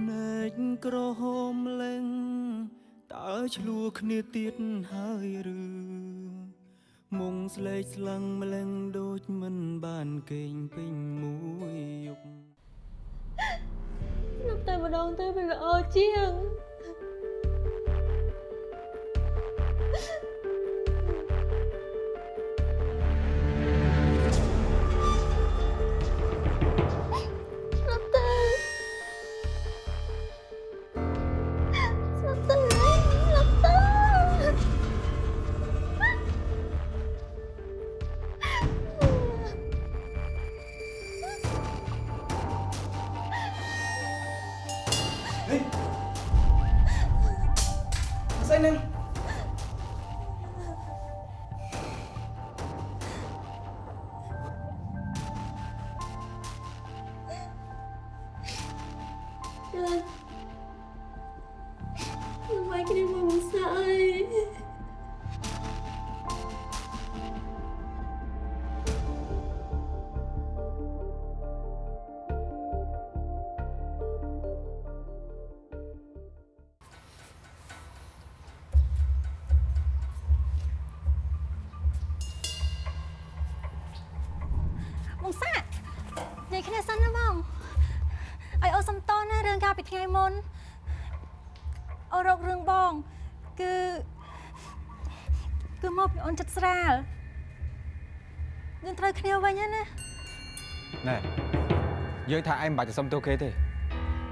ភ្នែកក្រហមលែងតើឆ្លួគ្នាទៀតហើយឬមុងស្លេកស្លាំងម្លឹងដូចមិនបានគេងពេញមួយយប់ស្លាប់តែម្ដងទៅវាល្អជាងស្យាយគ្នាសិនណាបងឲ្យអូសុំតណារឿងកាលពីថ្ងៃមុនអូរករឿងបង គឺគឺមកពីអូនចិត្តស្រាលយើងត្រូវគ្នាវិញហើយណាណែយើងថាឯងមិនបាច់ទៅសុំទោសគេទេ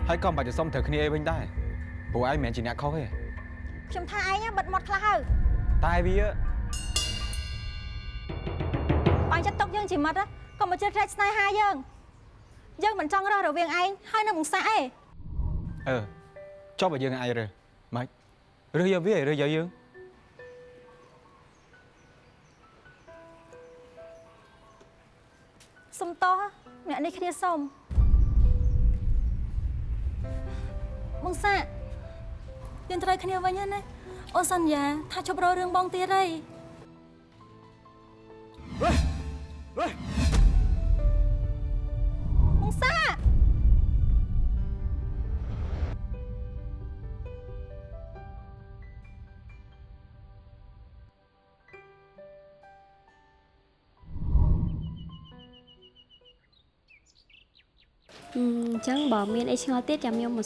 ហើយក៏មិនបាច់ទៅសុំត្រូវគ្នាអីវិញដែរព្រោះឯងមិនមែនជាអ្នកខុសទេខ្ញុំថាឯងបិទមាត់ខ្លះហើយតែវាបាញ់ចិត្តຕົកយើងជាមិត្តណាកុំមកជិតផ្លេចស្នេហាយើង យើងមិនចង់រស់រវាងឯងហើយនៅបងសាក់ឯងអឺចុះបើយើងឯងរើសម៉េចរើសយកវារើសយកយើងសុំតោះអ្នកនេះគ្នាសុំបងសាក់យើងត្រូវគ្នាវិញហើយណាអូនសន្យា ថាជប់រករឿងបងទៀតហើយបង សាក់អញ្ចឹងបើមានអីឆ្ងល់ទៀតចាំខ្ញុំម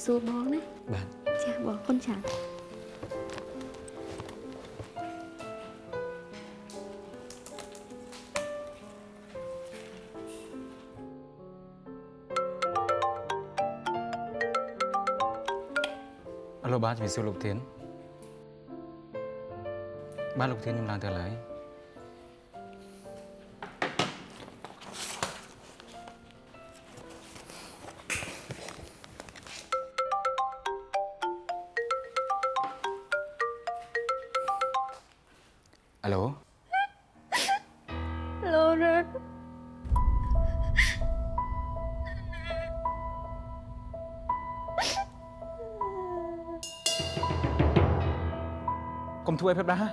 កសួរបងណាបាទចាបងគុ 10 phép đá.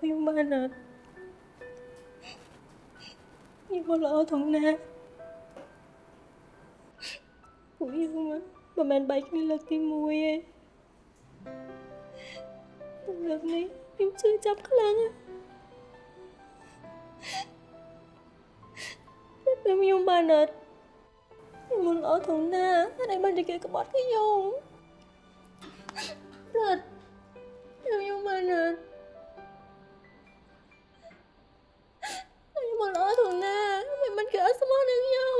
តែខ្ញុំបានអត់ខ្ញុំមកល្អថងណាពួកខ្ញុំមិនមែនបែកគ្នាលើកទី1ទេតែលើកនេះខ្ញុំជឿចាប់ខ្លាំងតែខ្ញុំបា មកល្អធំណាមិនមិនគេអត់ស្មោះនឹងខ្ញុំ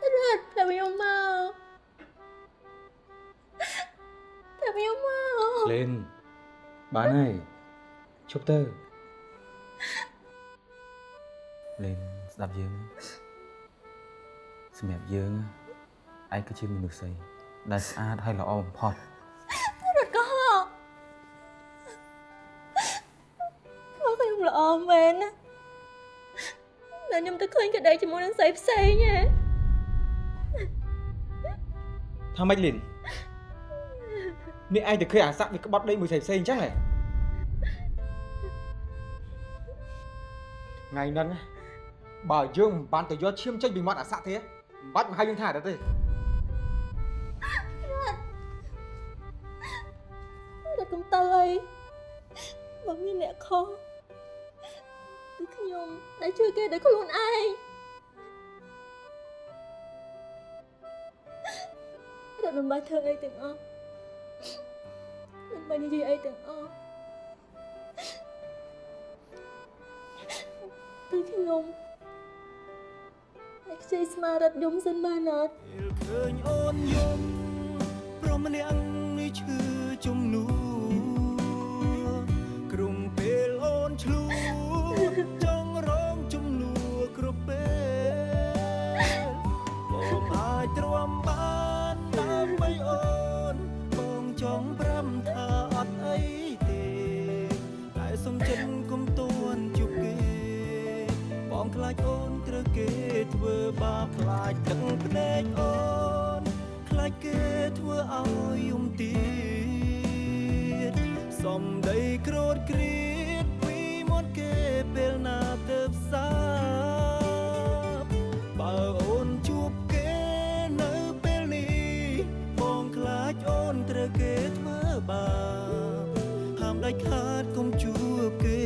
រត់តែខ្ញុំមកតែខ្ញុំមកលេនបានហើយឈប់ទៅលេនស្ដាប់យើងសម្រាប់យើងឯងគឺជាមនុស្សស្អីដែលស្អាតហើយល្អបំផុត មកខ្ញុំល្អមែនណាតែខ្ញុំទៅឃើញក្តីជាមួយនឹងស្រីផ្សេងហ៎ថាម៉េចលេននេះឯងទៅឃើញអាស័កវាក្បត់ដីមួយផ្សេងៗអញ្ចឹងហ៎ថ្ងៃហ្នឹងណាបើយើងមិនបានទៅយកឈាមចេញពីមាត់អាស័កទេមិនបាច់មកហៅយើងថាអត់ទេរត់កុំទៅអីបើមានអ្នកខុស គឺខ្ញុំដែលជួយគេដោយខ្លួនឯងរត់មិនបាច់ធ្វើអីទាំងអស់មិនបាច់និយាយអីទាំងអស់តែខ្ញុំតែខ្ចីស្មារតីយំសិនបានអត់ពេលឃើញអូនយំព្រមម្នាក់នេះឈឺជំនួក្រុងពេលអូនឆ្លួ ចង់រងជំនួគ្រប់ពេលបងអាចទ្រាំបានដើម្បីអូនបងចង់ប្រាំថាអត់អីទេតែសុំចិនគុំទួនជួបគេ បងខ្លាចអូនត្រូវគេធ្វើបាបខ្លាចទឹកភ្នែកអូនខ្លាចគេធ្វើឲ្យយំទៀតសំដីក្រោតគ្រៀ សារបើអូនជួបគេនៅពេលនេះបងខ្លាចអូនត្រូវគេធ្វើបាបហាមដាច់ខាតកុំជួបគេ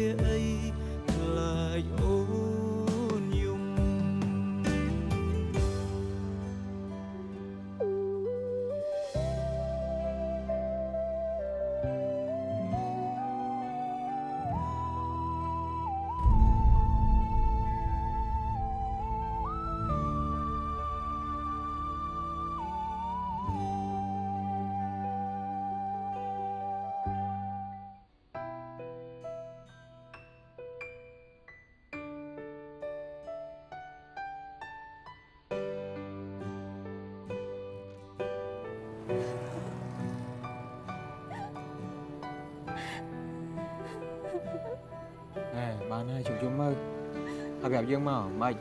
ប្រាប់យើងមកមិន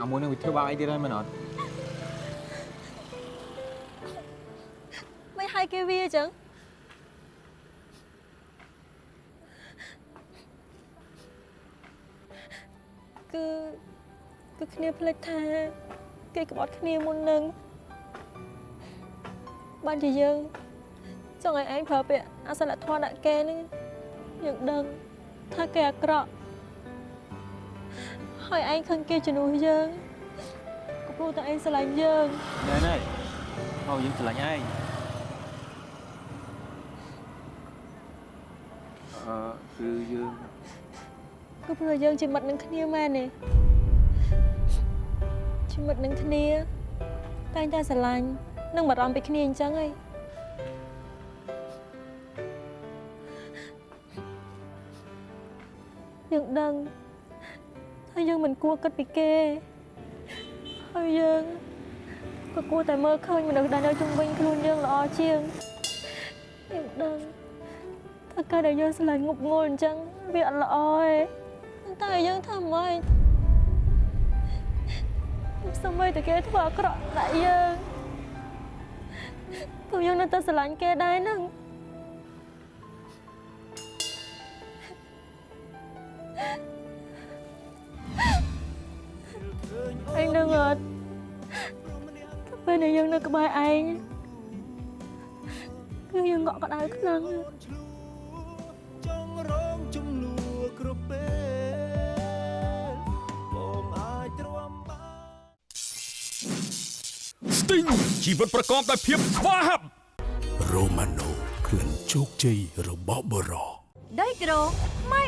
អាមួយនឹងវាធ្វើបាបអីទៀតហើយមែនអត់មិនឲ្យគេវាអញ្ចឹងគឺគឺគ្នាភ្លេចថាគេក្បត់គ្នាមុននឹងបានជាយើងចង់ឲ្យឯងប្រើពាក្យអសិលធម៌ដាក់គេនឹងយើងដឹងថាគេអាក្រក់ ហើយឯងខឹងគេជំនួសយើងក៏ព្រោះតែឯងស្រឡាញ់យើងណែណែមកយើងឆ្លាញ់ឯងអឺគឺយើងគឺព្រោះយើងជាមិត្តនឹងគ្នាមែនទេជាមិត្តនឹងគ្នាតែងតែស្រឡាញ់និងបារម្ភពីគ្នាអញ្ចឹងហីយើងដឹង ហើយយើងមិនគួរគិតពីគេហើយយើងក៏គួរតែមើលឃើញមនុស្សដែលនៅជុំវិញខ្លួនយើងល្អជាងយើងដឹងថាការដែលយើងស្រឡាញ់ងប់ងល់អញ្ចឹងវាអត់ល្អទេតែយើងធ្វើម៉េចសូម្បីតែគេធ្វើអាក្រក់ដាក់យើងក៏យើងនៅតែស្រឡាញ់គេដែរហ្នឹងអ ឯងនឹងអត់ពេលដែលយើងនៅក្បែរឯងគឺយើងងក់ក្ដៅខ្លាំងចង់រងជំនួគ្រប់ពេលបងអាចទ្រាំបានស្ទីងជីវិតប្រកបដោយភាពស្វាហាប់រូម៉ាណូក្លិនជោគជ័យរបស់បរោដៃក្រូម៉ៃ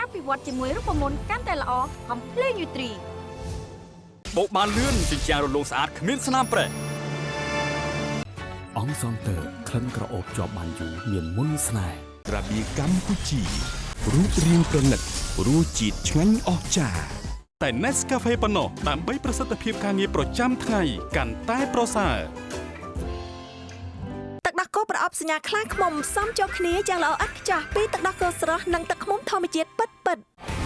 អភិវឌ្ឍជាមួយរូបមន្តកាន់តែល្អ Complete Nutri បោកបានលឿនជាជាងរលោងស្អាតគ្មានស្នាមប្រេះអង្គសងតើក្លិនក្រអូបជាប់បានយូរមានមុនស្នេហ៍ត្រាបៀកម្ពុជារូបរាងប្រណិតរសជាតិឆ្ងាញ់អស្ចារ្យតែ Nescafe ប៉ុណ្ណោះដើម្បីប្រសិទ្ធភាពការងារប្រចាំថ្ងៃកាន់តែប្រសើរទឹកដោះគោប្រអប់សញ្ញាខ្លាឃ្មុំផ្សំចូលគ្នាយ៉ាងល្អឥតខ្ចោះពីទឹកដោះគោស្រស់និងទឹកឃ្មុំធម្មជាតិពិតពិតផ្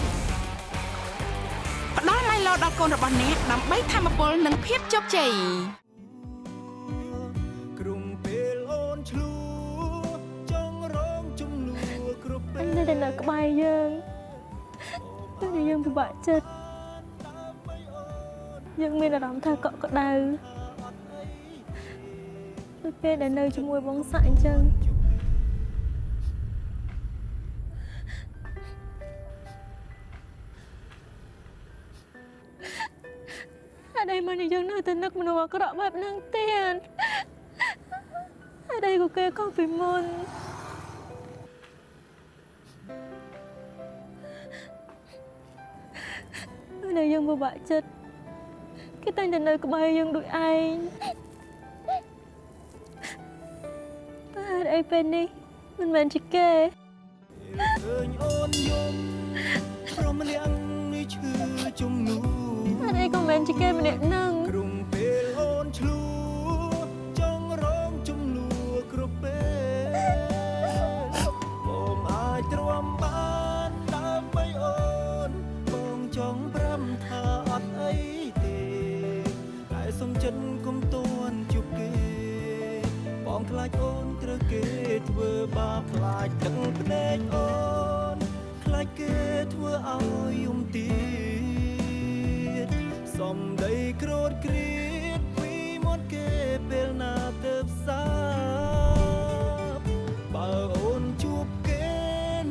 ដល់ឡៃឡោដល់កូនរបស់អ្នកដើម្បីធម្មពលនិងភាពជោគជ័យក្រុងពេលអូនឆ្លូចង់រងជំនួគ្រប់ពេលអញនៅតែនៅក្បែរយើងតែយើងពិបាកចិត្តយើងមានអារម្មណ៍ថាកក់ក្ដៅដូចពេលដែលនៅជាមួយបងសាក់អញ្ចឹង ហេតុអីមកនេះយើងនៅតែនឹកមនុស្សអាក្រក់បែបហ្នឹងទៀតហេតុអីក៏គេខុសពីមុនពេលដែលយើងពិបាកចិត្តគេតែងតែនៅក្បែរយើងដូចឯងតែហេតុអីពេលនេះមិនមែនជាគេឃើញអូនយំព្រមលៀងនេះឈឺជំនួហេតុអី ក៏មិនមែនជាគេម្នាក់នឹងក្រុងពេលអូនឆ្លូចង់រងជំនួគ្រប់ពេលបងអាចទ្រាំបានដើម្បីអូនបងចង់ប្រាំថាអត់អីទេតែសំចិនគុំតួនជប់គេបងខ្លាចអូនត្រូវគេធ្វើបាបខ្លាចទឹកភ្នែកអូនខ្លាចគេធ្វើឲ្យយំទៀត សំដីក្រោតគ្រៀតពីមាត់គេពេលណាទៅផ្សារបើអូនជួបគេ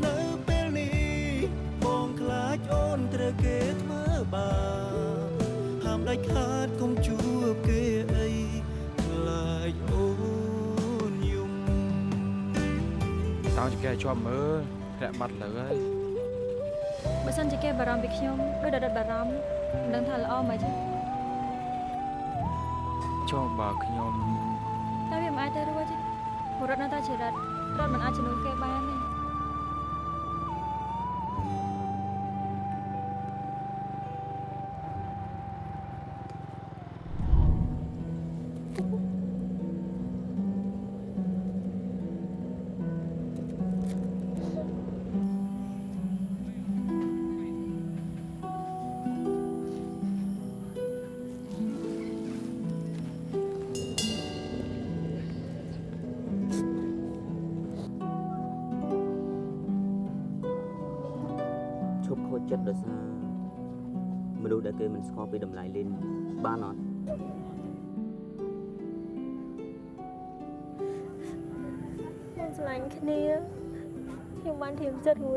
នៅពេលនេះបងខ្លាចអូនត្រូវគេធ្វើបាបហាមដាច់ខាតកុំជួបគេអីខ្លាចអូនយំតោងចង្កេះជាប់មើលធ្លាក់បាត់លើហើយ បើសិនជាគេបារម្ភពីខ្ញុំដូចដិតបារម្ភមិនដឹងថាល្អមិនទេចុះបើខ្ញុំតែវាមិនអាចទៅរួចទេព្រោះរត់នៅតែជារត់រត់មិនអាចជំនួសគេបានទេ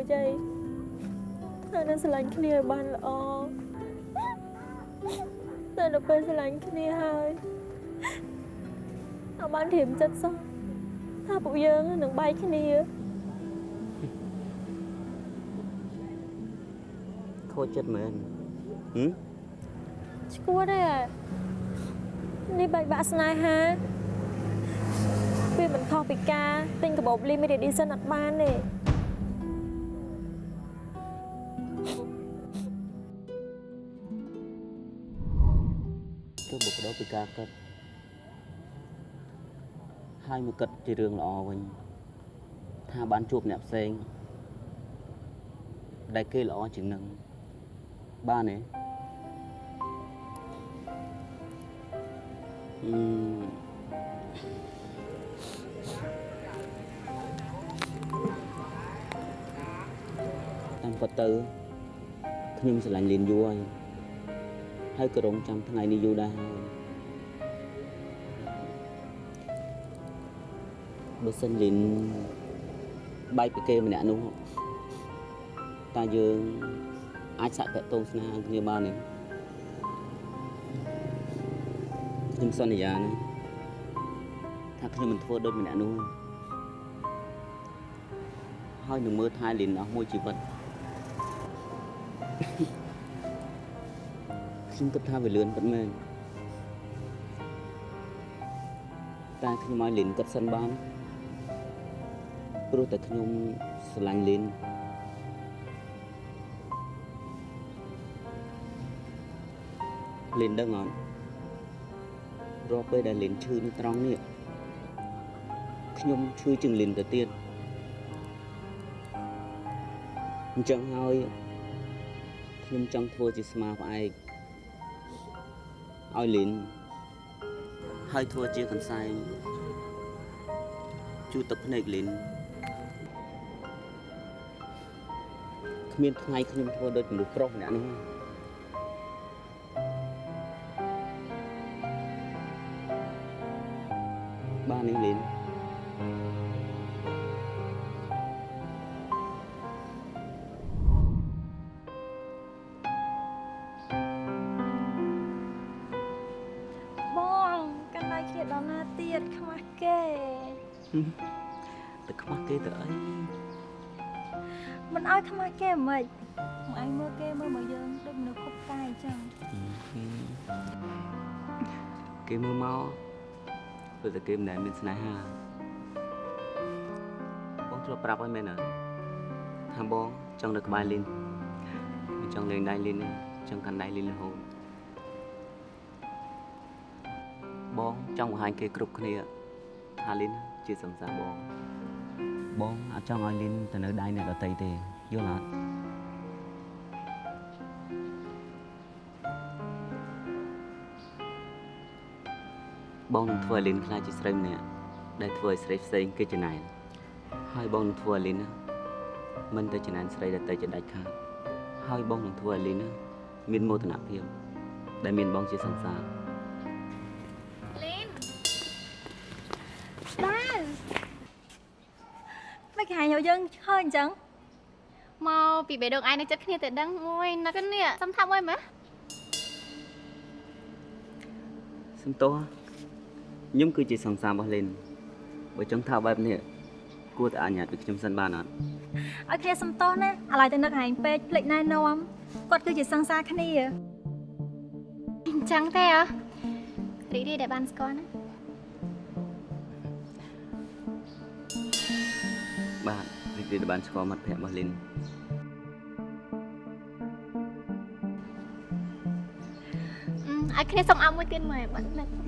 យតែនៅស្រឡាញ់គ្នាឲ្យបានល្អតែដល់ពេលស្រឡាញ់គ្នាហើយអត់បានធៀមចិត្តសោះថាពួកយើងនឹងបែកគ្នាខូចចិត្តមែនហឹមឈួតទេនេះបែកបាក់ស្នេហាវាមិនខុសពីការទិញកាបូប limited edition អត់បានទេទោះបុគ្គ លពីការគិតហើយមកគិតជារឿងល្អវិញថាបានជួបអ្នកផ្សេងដែលគេល្អជាងនឹងបានទេអឺតាមពិតទៅខ្ញុំស្រឡាញ់លៀនយូរហើយ ហើយក៏រងចាំថ្ងៃនេះយូរដែរហើយបើសិនលីនបែកពីគេម្នាក់នោះតើយើងអាចសាក់តាក់ទងស្នេហាគ្នាបានទេខ្ញុំសន្យាណាថាខ្ញុំមិនធ្វើដូចម្នាក់នោះហើយនឹងមើលថែលីនអស់មួយជីវិត Thank you. ខ្ញុំគិតថាវាលឿនពិតមែនតែខ្ញុំឲ្យលីនគិតសិនបានព្រោះតែខ្ញុំស្រឡាញ់លីនលីនដឹងអត់រាល់ពេលដែលលីនឈឺនៅត្រង់នេះខ្ញុំឈឺជាងលីនទៅទៀតអញ្ចឹងហើយខ្ញុំចង់ធ្វើជាស្មាផ្អែក ឲ្យលីនហើយធ្វើជាកន្សែងជូតទឹកភ្នែកលីនគ្មានថ្ងៃខ្ញុំធ្វើដូចមនុស្សប្រុសម្នាក់នោះទេបាន គេមិនដែលមានស្នេហាបងធ្លាប់ប្រាប់ហើយមែនអត់ថាបងចង់នៅក្បែរលីនមិនចង់លេងដៃលីនទេចង់កាន់ដៃលីនរហូតបងចង់បង្ហាញគេគ្រប់គ្នាថាលីនជាសង្សារបងបងអត់ចង់ឲ្យលីនទៅនៅដៃអ្នកដតីទេយល់អត់ បងនឹងធ្វើឲ្យលីនខ្លាចជាស្រីម្នាក់ដែលធ្វើឲ្យស្រីផ្សេងគេចំណាយហើយបងនឹងធ្វើឲ្យលីនណាមិនទៅចំណាយស្រីដែលទៅជាដាច់ខាតហើយបងនឹងធ្វើឲ្យលីនណាមានមោទនភាពដែលមានបងជាសង្សារលីនដែរមិនគេហៅយកយើងឃើញអញ្ចឹងមកពីបេះដូងឯងនៅចិត្តគ្នាតែដឹងមួយណាស់នេះសំថាប់មួយមើលសំទោស ខ្ញុំគឺជាសង្សាររបស់លីនបើចង់ថាបែបនេះគួរតែអនុញ្ញាតពីខ្ញុំសិនបានអត់ឲ្យគ្នាសំទោសណាឥឡូវទៅនឹកហែងពេកភ្លេចណែនាំគាត់គឺជាសង្សារគ្នាអញ្ចឹងទេអ្ហ៎រីករាយដែលបានស្គាល់ណាបាទរីករាយដែលបានស្គាល់មិត្តភក្តិរបស់លីនអឺឲ្យគ្នាសុំអោបមួយទៀតមើលបាត់នឹកមក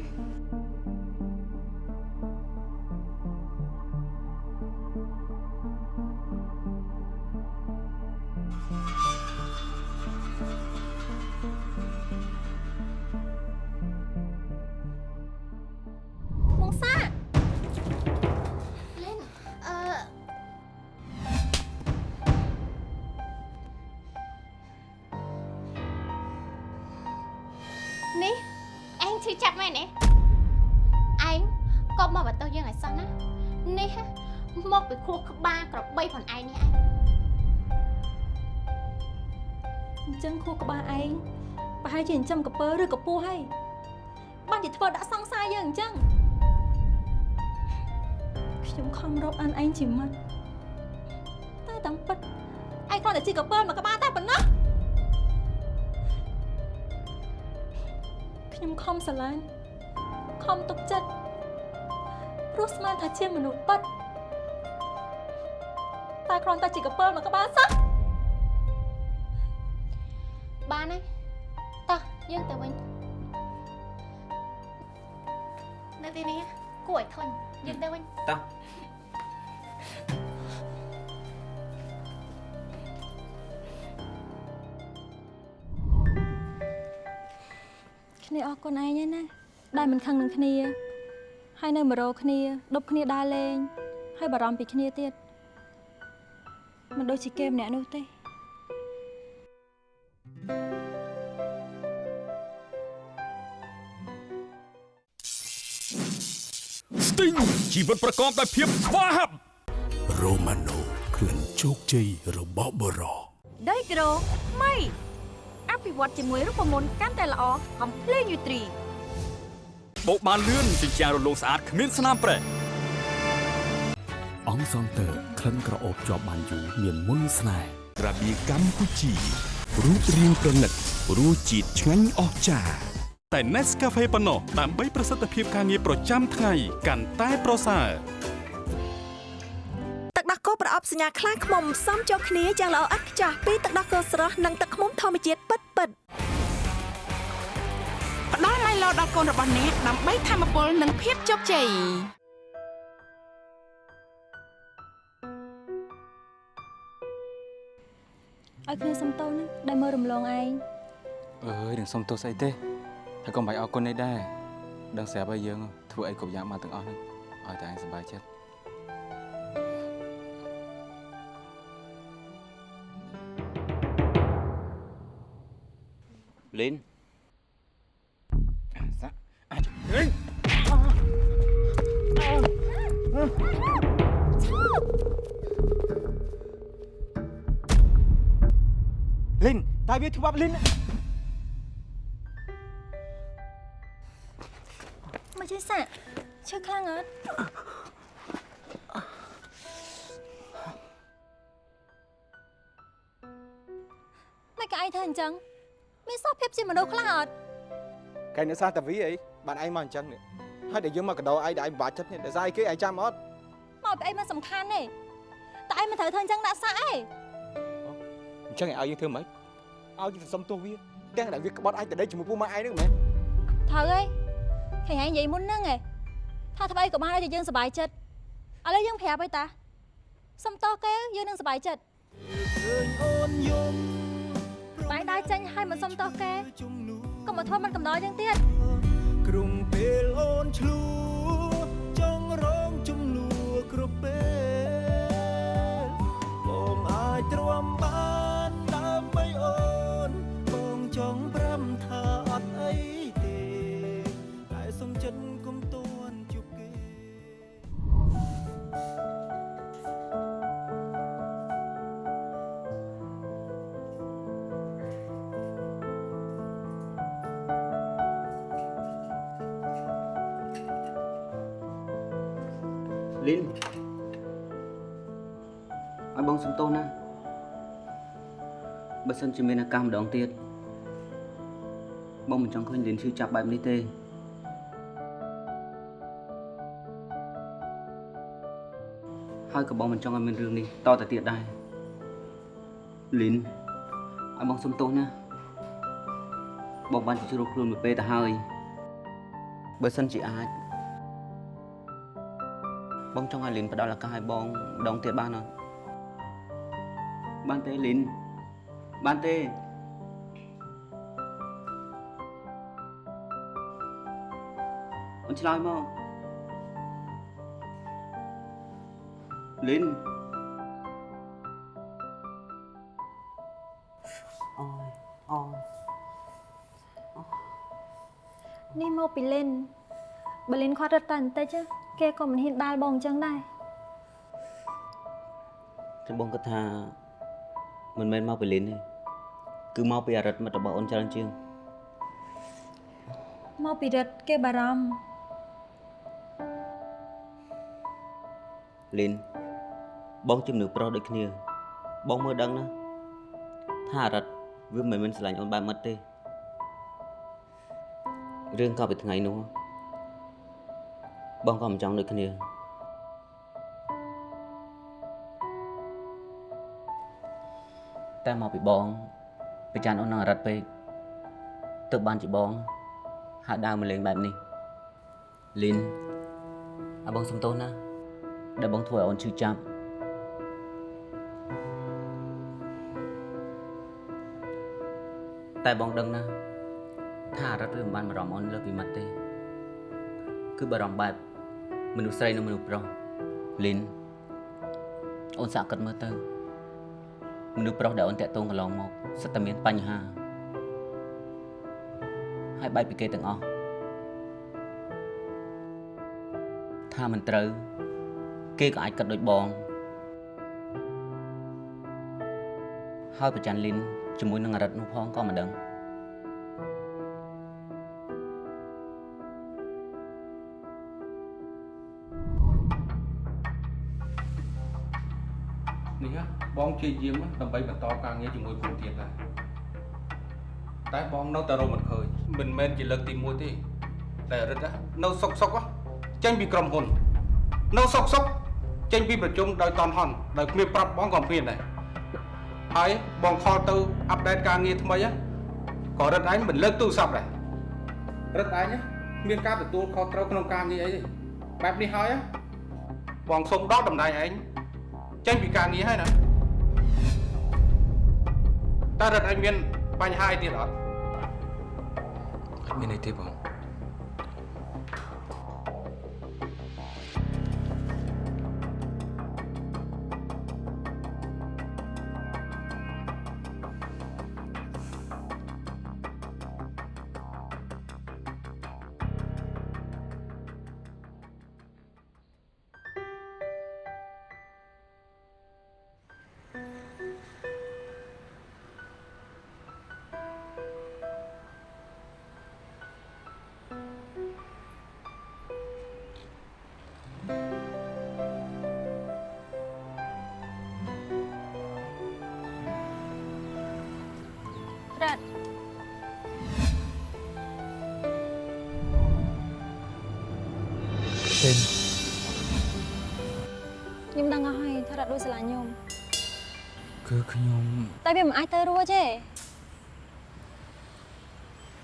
ក្របីផងឯងនេះឯងអញ្ចឹងខួរក្បាលឯងប្រហែលជាចិញ្ចឹមកពើឬកពស់ហើយបានជាធ្វើដាក់សង្សារយើងអញ្ចឹងខ្ញុំខំរកអានឯងជាមិត្តតែតាមពិតឯងគ្រាន់តែជាកពើមកក្បាលតែប៉ុណ្ណោះខ្ញុំខំស្រឡាញ់ខំទុកចិត្តព្រោះស្មានថាជាមនុស្សពិត តែគ្រាន់តែជាកពើមកក្បាលសោះបានហើយតោះយើងទៅវិញនៅទីនេះគួរឲ្យធន់យើងទៅវិញតោះគ្នាអរគុណឯងឯណាដែលមិនខឹងនឹងគ្នា ហើយនៅមករោគ្នាដប់គ្នាដើរលេងហើយបារម្ភពីគ្នាទៀត មិនដូចជាគេម្នាក់នោះទេស្ទិញជីវិតប្រកបដោយភាពស្វាហាប់រ៉ូម៉ាណូក្លិនជោគជ័យរបស់បរោះដីក្រូថ្មីអភិវឌ្ឍជាមួយរូបមន្តកាន់តែល្អកំភ្លេងយូត្រីបោកបានលឿនជាជាងរលោងស្អាតគ្មានស្នាមប្រេះ អង្គសងតើក្លិនក្រអូបជាប់បានយូរមានមុនស្នេហ៍ក្រាបៀកម្ពុជារូបរាងប្រណិតរសជាតិឆ្ងាញ់អស្ចារ្យតែ Nescafe ប៉ុណ្ណោះដើម្បីប្រសិទ្ធភាពការងារប្រចាំថ្ងៃកាន់តែប្រសើរទឹកដោះគោប្រអប់សញ្ញាខ្លាឃ្មុំផ្សំចូលគ្នាយ៉ាងល្អឥតខ្ចោះពីទឹកដោះគោស្រស់និងទឹកឃ្មុំធម្មជាតិពិតពិតៗផ្ដល់ឡៃឡោដល់កូនរបស់អ្នកដើម្បីធម្មពលនិងភាពជោគជ័យ ឲ្យគ្នាសំទោសណាដែលមើលរំលងឯងអើយនឹងសុំទោសស្អីទេហើយកុំបាច់អរគុណនេះដែរដឹងស្រាប់ហើយយើងធ្វើអីគ្រប់យ៉ាងបានទាំងអស់ហ្នឹងឲ្យតែឯងសប្បាយចិត្តលីនសាអាច លីនតើវាធ្វើបាបលីនមកជិះសាក់ឈឺខ្លាំងអត់មិនក៏ឯងធ្វើអញ្ចឹងមានសោះភាពជាមនុស្សខ្លះអត់កែអ្នកសាតាវីអីបានឯងមកអញ្ចឹងនេះហើយដែលយើងមកកដោឯងដែលឯងពិបាកចិត្តនេះដែលស្អីគេឯងចាំអត់មកពីអីមិនសំខាន់ទេតែឯងមិនត្រូវធ្វើអញ្ចឹងដាក់សាក់ឯង អញ្ចឹងឯងឲ្យយើងធ្វើម៉េចឲ្យយើងទៅសុំទោសវាទាំងដែលវាក្បត់ឯងទៅដេកជាមួយពូម៉ែឯងហ្នឹងមែនត្រូវហើយឃើញឯងនិយាយមុនហ្នឹងឯងថាធ្វើអីក៏បានឲ្យតែយើងសប្បាយចិត្តឥឡូវយើងប្រាប់ហើយតាសុំតោះគេយើងនឹងសប្បាយចិត្តឃើញអូនយំបាយដើរចេញហើយមិនសុំតោះគេជំនួសកុំមកធ្វើមិនកំដរយើងទៀតក្រុមពេលអូនឆ្លួ លីនឲ្យបងសំទោសណាបើសិនជាមានឱកាសម្ដងទៀតបងមិនចង់ឃើញលីនឈឺចាប់បែបនេះទេហើយក៏បងមិនចង់ឲ្យមានរឿងនេះតទៅទៀតដែរលីនឲ្យបងសំទោសណាបងបានទៅជ្រោកខ្លួនមួយពេលទៅហើយបើសិនជាអាច បងចង់ឲ្យលីនផ្ដល់ឱកាសឲ្យបងម្ដងទៀតបានអត់បានទេលីនបានទេអូនឆ្លើយមកលីនអូយអូយនេះមកពីលិនបើលិនគាត់រត់តែបន្តិច គេក៏មិនហ៊ានដាល់បងអញ្ចឹងដែរតែបងគិតថាមិនមែនមកពីលីនទេគឺមកពីអរិទ្ធមិត្តរបស់អូនច្រើនជាងមកពីរត់គេបារម្ភលីនបងជំនឿប្រុសដូចគ្នា បងមើលដឹងណាថាអរិទ្ធវាមិនមែនស្រឡាញ់អូនបែបមិត្តទេរឿងក៏ពីថ្ងៃនោះ បងក៏មិនចង់ដូចគ្នាតែមកពីបងប្រចាំអូននឹងអរិទ្ធពេកទើបបានជាបងហើយដើរមកលេងបែបនេះលីនឲ្យបងសំទោសណាដែលបងធ្វើឲ្យអូនឈឺចាប់តែបងដឹងណាថាអរិទ្ធវាមិនបានបារម្ភអូនលើពីមិត្តទេ គឺបារម្ភបែប មនុស្សស្រីនិងមនុស្សប្រុសលីនអូនសាកគិតមើលទៅមនុស្សប្រុសដែលអូនតាក់ទងកន្លងមកសិតតែមានបញ្ហាហើយបែកពីគេទាំងអស់ថាមិនត្រូវ គេក៏អាចគិតដូចបងហើយប្រច័នលីនជាមួយនឹងអរិទ្ធនោះផងក៏មិនដឹង នេះបងជាយាមដើម្បីបន្តការងារជាមួយគ្រូទៀតដែរតែបងនៅតែរកមិនឃើញមិនមែនជាលើកទី1ទេតែរិទ្ធនៅសុកសុកចេញពីក្រុមហ៊ុននៅសុកសុកចេញពីប្រជុំដោយតនហន់ដោយគ្មានប្រាប់បងក៏មានដែរហើយបងខលទៅអាប់ដេតការងារថ្មីក៏រិទ្ធឯងមិនលើកទូរស័ព្ទដែររិទ្ធឯងមានការទទួលខុសត្រូវក្នុងការងារអីទេបែបនេះហើយបងសូមដកតំណែងឯង ចេញពីការងារហើយណាតើរដ្ឋឯងមានបញ្ហាអីទៀតអត់អត់មានអីទេបង ចេញខ្ញុំដឹងអស់ហើយថារ៉ាត់ដូចស្រឡាញ់ខ្ញុំគឺខ្ញុំតែវាមិនអាចទៅរួចទេ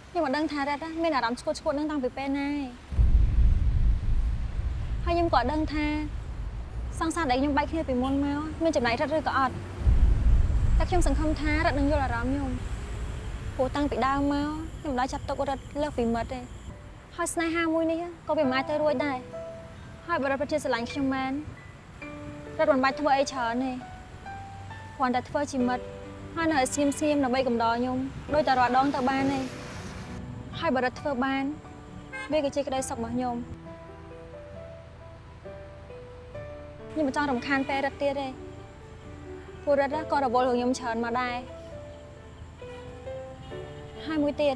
ខ្ញុំមិនដឹងថារ៉ាត់ណាមានអារម្មណ៍ឈួតឈួតនឹងតាំងពីពេលណាឯងហើយខ្ញុំក៏អត់ដឹងថាសង្សារដែលខ្ញុំបែកគ្នាពីមុនមកមានចំណែករ៉ាត់ឬក៏អត់តែខ្ញុំសង្ឃឹមថារ៉ាត់នឹងយល់អារម្មណ៍ខ្ញុំព្រោះតាំងពីដើមមកខ្ញុំមិនដែលចាប់ទុករ៉ាត់លើសពីមិត្តទេហើយស្នេហាមួយនេះក៏វាមិនអាចទៅរួចដែរ ហើយបើរ៉ាត់ពិតជាស្រឡាញ់ខ្ញុំមែនរ៉ាត់មិនបាច់ធ្វើអីច្រើនទេគ្រាន់តែធ្វើជាមិត្តហើយនៅឲ្យស្ងៀមស្ងៀមដើម្បីកំដរខ្ញុំដោយតែរាល់ដងទៅបានទេហើយបើរ៉ាត់ធ្វើបានវាក៏ជាក្តីសុខរបស់ខ្ញុំខ្ញុំមិនចង់រំខានពេលរ៉ាត់ទៀតទេព្រោះរ៉ាត់ក៏រវល់រឿងខ្ញុំច្រើនមកដែរហើយមួយទៀត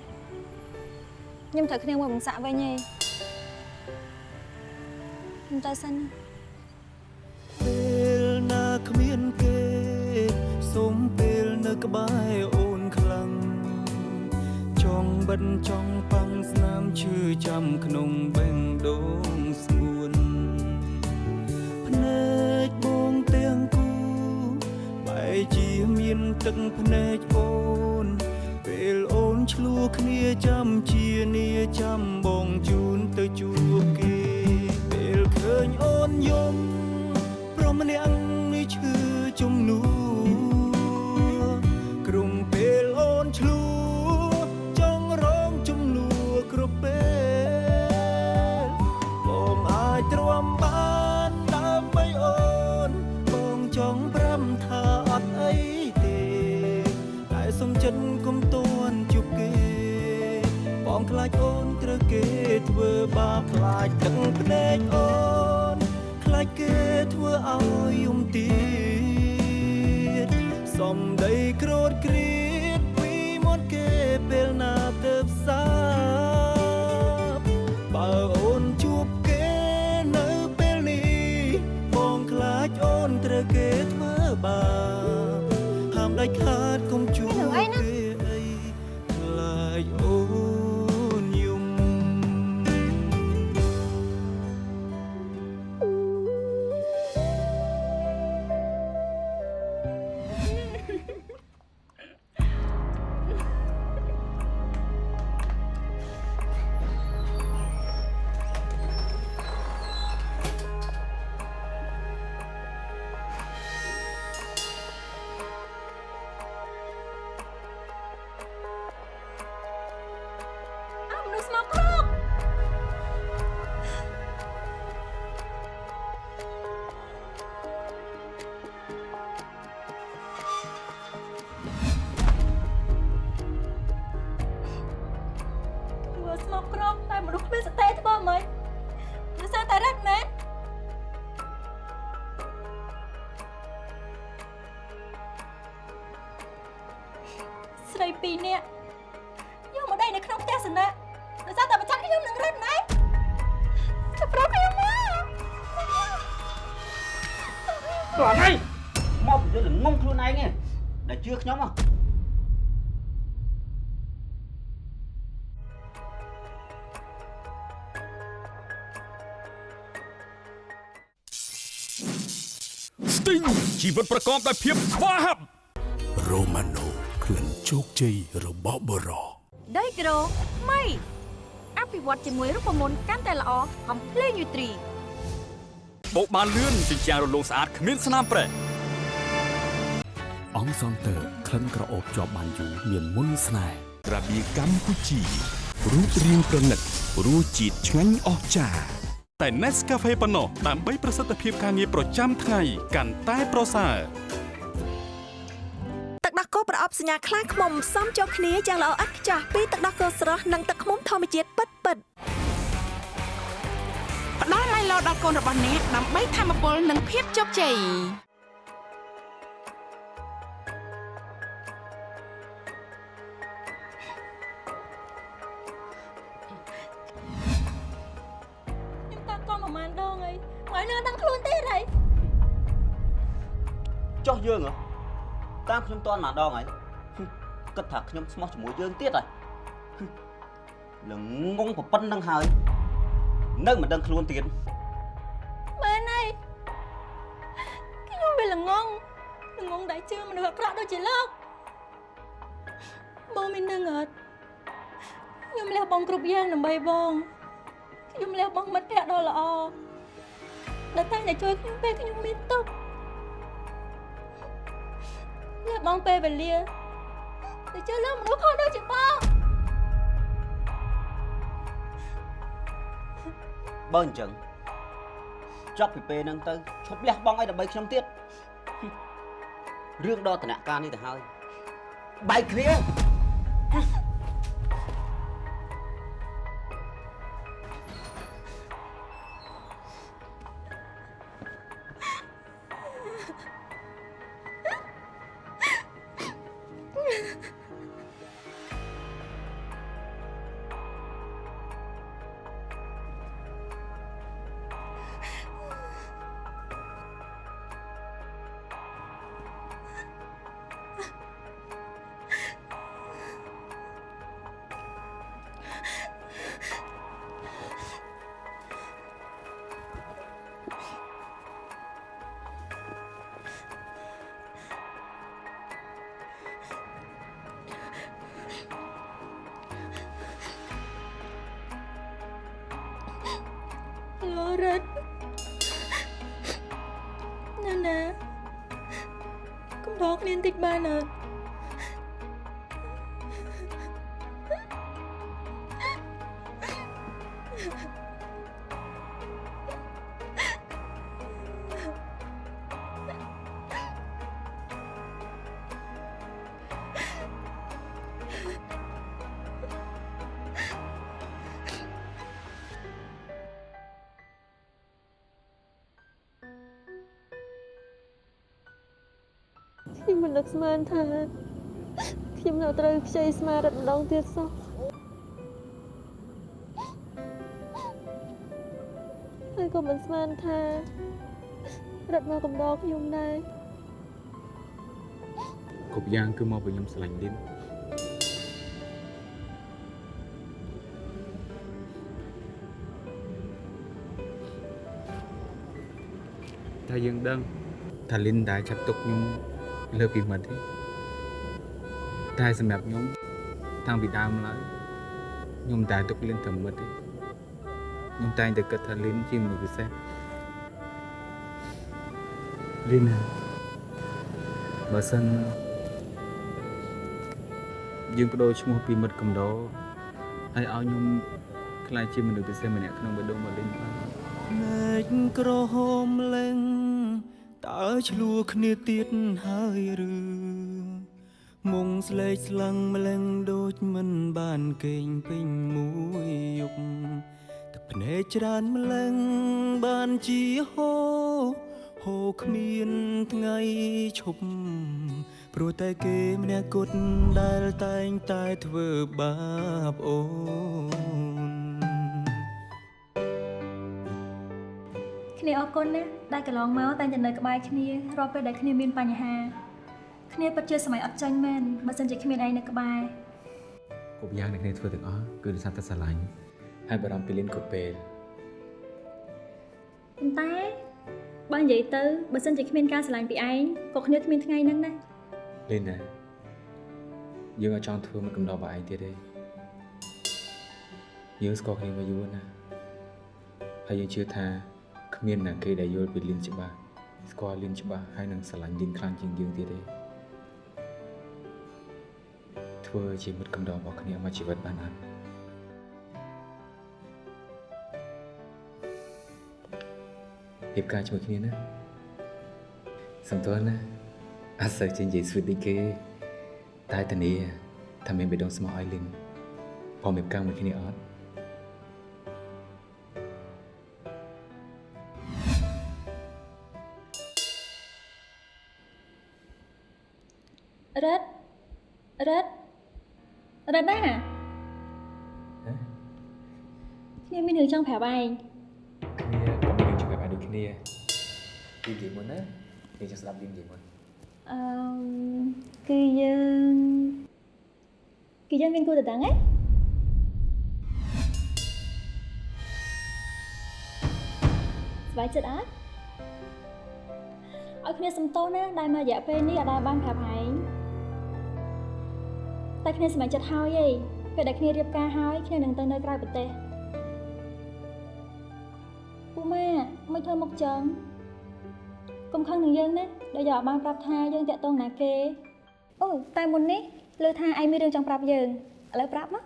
ខ្ញុំត្រូវគ្នាមួយបង្សាក់វិញឯង ខ្ញុំទៅសិនណាពេលណាគ្មានគេសូមពេលនៅក្បែរអូនខ្លាំងចង់បិទចង់ប៉ាំងស្នាមឈឺចាំក្នុងបេះដូងស្ងួនភ្នែកបងទាំងគូបែរជាមានទឹកភ្នែកអូនពេលអូនឆ្លោះគ្នាចាំជានីចាំបងជូនទៅជួបគេពេលឃើញអូ នយំព្រមម្នាក់នេះឈឺជំនួក្រុមពេលអូនឆ្លួចង់រងជំនួគ្រប់ពេលបងអាចទ្រាំបានដើម្បីអូនបងចង់ប្រាំថាអត់អីទេតែសុំចិត្តគុំតួនជប់គេបងខ្លាចអូនត្រូវគេធ្វើបាបខ្លាចទឹកភ្នែកអូនខ្លា ចគេធ្វើឲ្យយំទៀតសំដីក្រោតគ្រៀតពីមាត់គេពេលណាទៅផ្សារបើអូនជួបគេនៅពេលនេះបងខ្លាចអូនត្រូវគេធ្វើបាប ទីងជីវិតប្រកបដោយភាពស្វាហាប់រ៉ូម៉ាណូក្លិនជោគជ័យរបស់បរោដីក្រូម៉ៃអភិវឌ្ឍជាមួយរូបមន្តកាន់តែល្អកំភ្លេងយូទ្រីបោកបានលឿនជាជាងរលោងស្អាតគ្មានស្នាមប្រេះអង្គសងតើក្លិនក្រអូបជាប់បានយូរមានមុនស្នេហ៍របៀកម្ពុជារូបរាងប្រណិតរសជាតិឆ្ងាញ់អស្ចារ្យ តែ Nescafe ប៉ុណ្ណោះដើម្បីប្រសិទ្ធភាពការងារប្រចាំថ្ងៃកាន់តែប្រសើរទឹកដោះគោប្រអប់សញ្ញាខ្លាឃ្មុំផ្សំចូលគ្នាយ៉ាងល្អឥតខ្ចោះពីទឹកដោះគោស្រស់និងទឹកឃ្មុំធម្មជាតិពិតពិតៗផ្ដល់ឡៃឡោដល់កូនរបស់អ្នកដើម្បីធម្មពលនិងភាពជោគជ័យ ចុះយើងហ៎តាមខ្ញុំតន់ម្ដងហើយហឹមគិតថាខ្ញុំស្មោះជាមួយយើងទៀតហើយហឹមល្ងងប្រពន្ធនឹងហើយនៅមិនដឹងខ្លួនទៀតមែនហើយខ្ញុំវាល្ងងល្ងងដែលជឿមនុស្សអាក្រក់ដូចជាលោកបងមាននឹងអត់ខ្ញុំលះបងគ្រប់យ៉ាងដើម្បីបងខ្ញុំលះបងមិត្តភក្តិដ៏ល្អដែលតែងតែជួយខ្ញុំពេលខ្ញុំមានទុក្ខលះ បងពេលវេលាដែលជួយលើមនុស្សខុសដូចជាបងបើអញ្ចឹងចប់ពីពេលហ្នឹងទៅឈប់លះបង់អីដើម្បីខ្ញុំទៀតហឹមរឿងដល់តំណការនេះទៅហើយបែកគ្នា លោរិតណាណាកុំដកគ្នាបន្តិចបានអត់ មិននឹកស្មានថាខ្ញុំនៅត្រូវខ្ចីស្មារតីម្ដងទៀតសោះហើយក៏មិនស្មានថារត់មកកំដរខ្ញុំដែរគ្រប់យ៉ាងគឺមកពីខ្ញុំស្រឡាញ់លីនតែយើងដឹងថាលីនដែលចាប់ទុកខ្ញុំ លើពីមិត្តទេតែសម្រាប់ខ្ញុំតាំងពីដើមឡើយខ្ញុំមិនដែលទុកលីនត្រឹមមិត្តទេខ្ញុំតែងតែគិតថាលីនជាមនុស្សពិសេសលីនណាបើសិនយើងបដូរឈ្មោះពីមិត្តកំដរហើយឲ្យខ្ញុំខ្លាចជាមនុស្សពិសេសម្នាក់ក្នុងបេះដូងរបស់លីនបានភ្នែកក្រហមលែង តើឆ្លួគ្នាទៀតហើយឬមុងស្លេកស្លឹងម្លឹងដូចមិនបានគេងពេញមួយយប់ទឹកភ្នែកច្រើនម្លឹងបានជាហូរហូរគ្មានថ្ងៃឈប់ព្រោះតែគេម្នាក់គត់ដែលតែងតែធ្វើបាបអូន គ្នាអរគុណណាដែលកន្លងមកតែងតែនៅក្បែរគ្នារាល់ពេលដែលគ្នាមានបញ្ហាគ្នាពិតជាសម័យអត់ចាញ់មែនបើសិនជាគ្មានឯងនៅក្បែរគ្រប់យ៉ាងដែលគ្នាធ្វើទាំងអស់គឺដោយសារតែស្រឡាញ់ហើយបារម្ភពីលៀនគ្រប់ពេលប៉ុន្តែបើនិយាយទៅបើសិនជាគ្មានការស្រឡាញ់ពីឯងក៏គ្នាគ្មានថ្ងៃហ្នឹងដែរលៀនណាយើងអត់ចង់ធ្វើមិនកំដរបើឯងទៀតទេយើងស្គាល់គ្នាមកយូរណាស់ហើយយើងជឿថា គ្មានណាគេដែលយល់ពីលៀនច្បាស់ស្គាល់លៀនច្បាស់ហើយនឹងស្រឡាញ់លៀនខ្លាំងជាងយើងទៀតទេធ្វើជាមិត្តកំដររបស់គ្នាមកជីវិតបានអត់រៀបការជាមួយគ្នាណាសំទោសណាអត់សូវចេញនិយាយស្វីតដូចគេតែធានាថាមានបេះដូងស្មោះឲ្យលីនព្រមរៀបការមួយគ្នាអត់ ប្រាប់ឯងគ្នាក៏មានរឿងជួយប្រាប់ដូចគ្នាពីនិយាយមុនណាយើងចង់ស្ដាប់លីននិយាយមុនអឺគឺយើងគឺយើងមានគូតដឹងហ៎ស្បាយចិត្តអត់ឲ្យគ្នាសំទោសណាដែលមករយៈពេលនេះអត់ដែលបានប្រាប់ឯងតែគ្នាសម្រេចចិត្តហើយឯងពេលដែលគ្នារៀបការហើយគ្នានឹងទៅនៅក្រៅប្រទេស ម៉ាមិនធ្វើមុខចឹងកុំខឹងនឹងយើងណាដែលយកឲ្យបានប្រាប់ថាយើងតាក់ទងណាគេអូតែមុននេះលើថាឯងមានរឿងចង់ប្រាប់យើងឥឡូវប្រាប់មក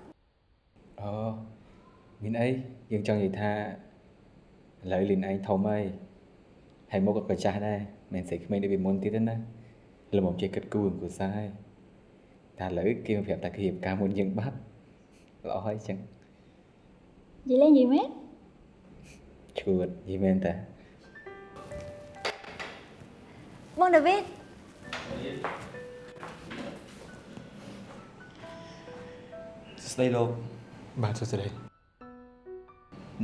អូមានអីយើងចង់និយាយថាឥឡូវលីនឯងធំហើយហើយមុខក៏ចាស់ដែរមិនស្អីក្មេងដូចពីមុនទៀតទេណាល្មមចេះគិតគូរគូសារហើយតែឥឡូវគេមកប្រាប់តែគេរៀបការមុនយើងបាត់ល្អហើយចឹងនិយាយលេងនិយាយមែន ឈួតយីមែនតាបងដាវីតសួស្តីលោកបាទសួស្តី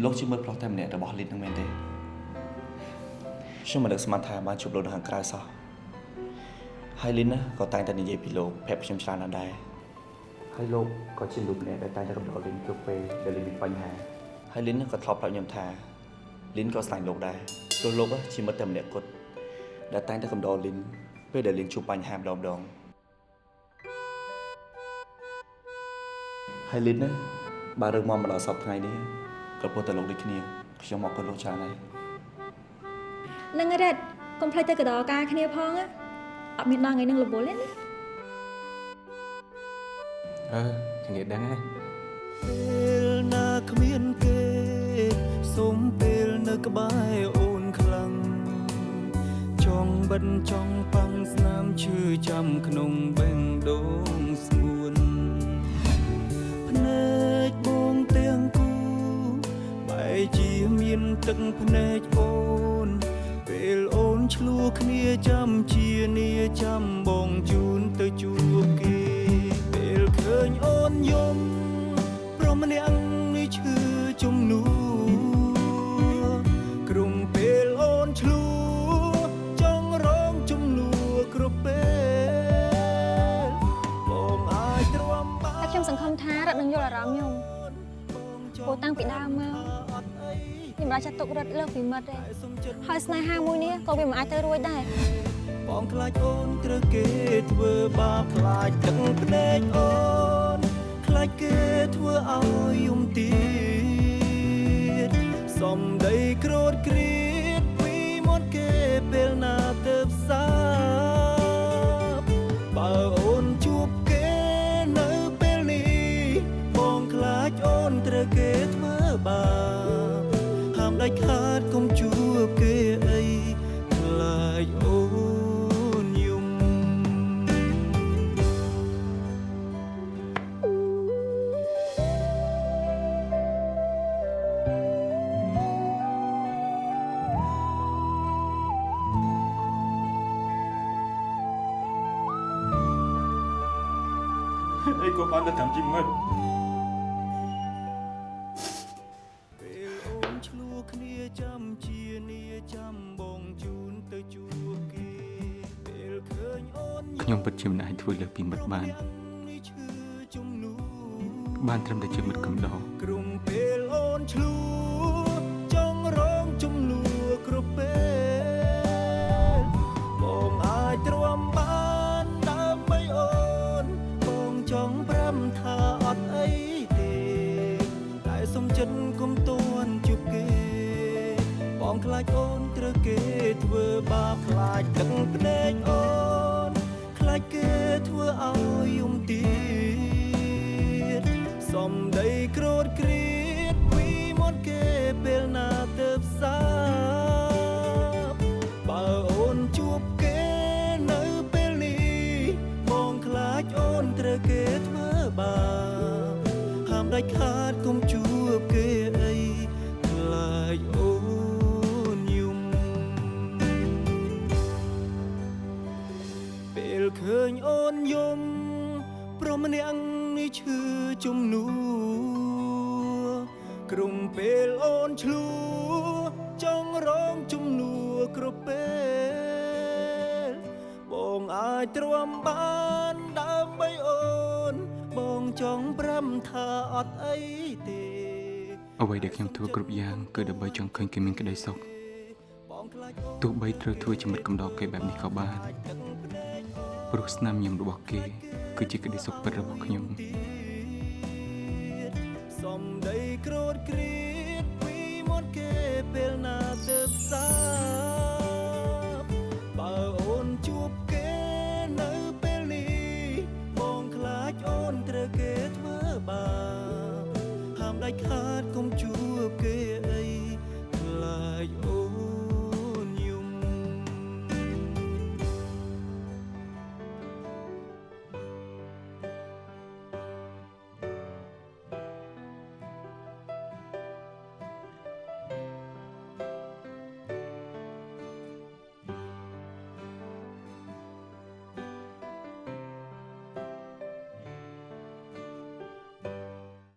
លោកជាមើលប្រុសតែម្នាក់របស់លីតនឹងមែនទេខ្ញុំមិននឹកស្មានថាបានជួបលោកនៅខាងក្រៅសោះហើយលីនណាក៏តែងតែនិយាយពីលោកប្រាប់ខ្ញុំច្រើនណាស់ដែរហើយលោកក៏ជាលោកម្នាក់ដែលតែងតែរំដោលលីនគ្រប់ពេលដែលលីនមានបញ្ហាហើយលីនក៏ធ្លាប់ប្រាប់ខ្ញុំថា លីនក៏ស្លាញ់លោកដែរព្រោះលោកជាមិត្តតែម្នាក់គត់ដែលតែងតែកំដរលីនពេលដែលលីនជួបបញ្ហាម្ដងម្ដងហើយលីនណាបើរឿងមកមកដល់សប្តាហ៍ថ្ងៃនេះក៏ពោះតែលោកដូចគ្នាខ្ញុំអរគុណលោកច្រើនហើយនឹងរ៉េតកុំភ្លេចទៅកដោការគ្នាផងណាអត់មានដល់ថ្ងៃនឹងរវល់ទេណាអឺគ្នាដឹងហើយ ក្បែរអូនខ្លាំងចង់បិទចង់ប៉ាំងស្នាមឈឺចាំក្នុងបេះដូងស្ងួនភ្នែកបងទាំងគូបែរជាមានទឹកភ្នែកអូន ពេលអូនឆ្លោះគ្នាចាំជានីចាំបងជូនទៅជួបគេ ពេលឃើញអូនយំព្រមម្នាក់នេះឈឺ តាំងពីដើមមកខ្ញុំបានចាត់ទុករ៉ិតលើសពីមិត្តទេហើយស្នេហាមួយនេះក៏វាមិនអាចទៅរួចដែរបងខ្លាចអូនត្រូវគេធ្វើបាបខ្លាចទឹកភ្នែកអូនខ្លាចគេធ្វើឲ្យយំទៀតសំដីក្រោតគ្រៀតពីមាត់គេពេលណាទៅផ្សារ ហាមដាច់ខាតកុំជួបគេអីខ្លាចអូនយំ ពីមិត្តបាន បានត្រឹមតែជាមិត្តកំដរក្រុមពេលអូនឆ្លោះចង់រងជំនួគ្រប់ពេលបងអាចទ្រាំបានដើម្បីអូនបងចង់ប្រាំថាអត់អីទេតែសុំចិត្តគុំតួនជួបគេ បងខ្លាចអូនត្រូវគេធ្វើបាបខ្លាចទឹកភ្នែក ឃើញអូនយំព្រមម្នាក់នេះឈឺជំនួក្រុមពេលអូនឆ្លួចង់រងជំនួគ្រប់ពេលបងអាចទ្រាំបានដើម្បីអូន បងចង់ប្រាំថាអត់អីទេអ្វីដែលខ្ញុំធ្វើគ្រប់យ៉ាងគឺដើម្បីចង់ឃើញគេមានក្តីសុខទោះបីត្រូវធ្វើជាមិត្តកំដរគេបែបនេះក៏បាន ព្រោះស្នាមញញឹមរបស់គេ គឺជាក្តីសុខពិតរបស់ខ្ញុំសំដីក្រោតគ្រៀតពីមុនគេពេលណា